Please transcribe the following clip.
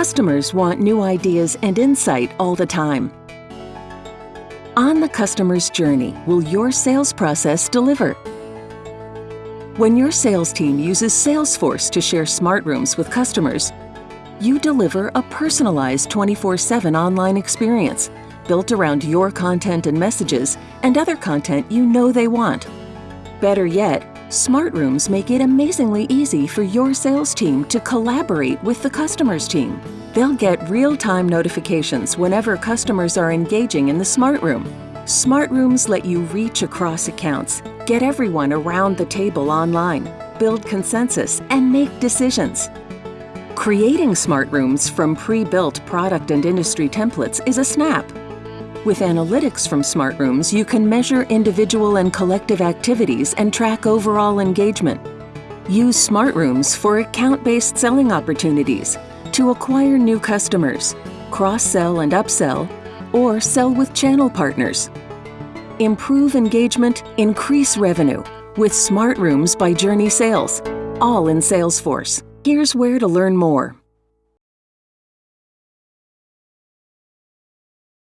Customers want new ideas and insight all the time. On the customer's journey, will your sales process deliver? When your sales team uses Salesforce to share smart rooms with customers, you deliver a personalized 24-7 online experience built around your content and messages and other content you know they want. Better yet, Smart Rooms make it amazingly easy for your sales team to collaborate with the customer's team. They'll get real-time notifications whenever customers are engaging in the Smart Room. Smart Rooms let you reach across accounts, get everyone around the table online, build consensus, and make decisions. Creating Smart Rooms from pre-built product and industry templates is a snap. With analytics from Smart Rooms, you can measure individual and collective activities and track overall engagement. Use Smart Rooms for account-based selling opportunities to acquire new customers, cross-sell and upsell, or sell with channel partners. Improve engagement, increase revenue with Smart Rooms by Journey Sales, all in Salesforce. Here's where to learn more.